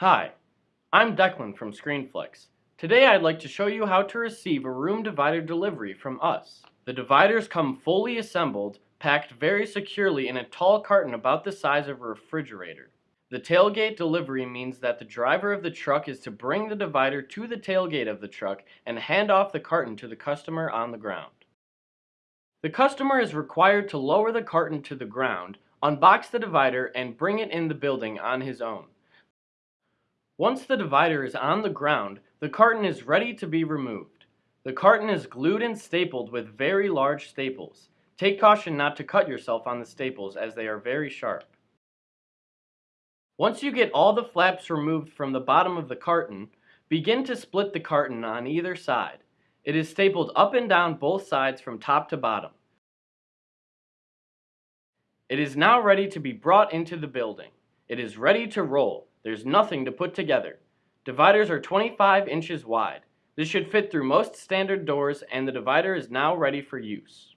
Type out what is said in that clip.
Hi, I'm Declan from ScreenFlix. Today I'd like to show you how to receive a room divider delivery from us. The dividers come fully assembled, packed very securely in a tall carton about the size of a refrigerator. The tailgate delivery means that the driver of the truck is to bring the divider to the tailgate of the truck and hand off the carton to the customer on the ground. The customer is required to lower the carton to the ground, unbox the divider, and bring it in the building on his own. Once the divider is on the ground, the carton is ready to be removed. The carton is glued and stapled with very large staples. Take caution not to cut yourself on the staples as they are very sharp. Once you get all the flaps removed from the bottom of the carton, begin to split the carton on either side. It is stapled up and down both sides from top to bottom. It is now ready to be brought into the building. It is ready to roll. There's nothing to put together. Dividers are 25 inches wide. This should fit through most standard doors and the divider is now ready for use.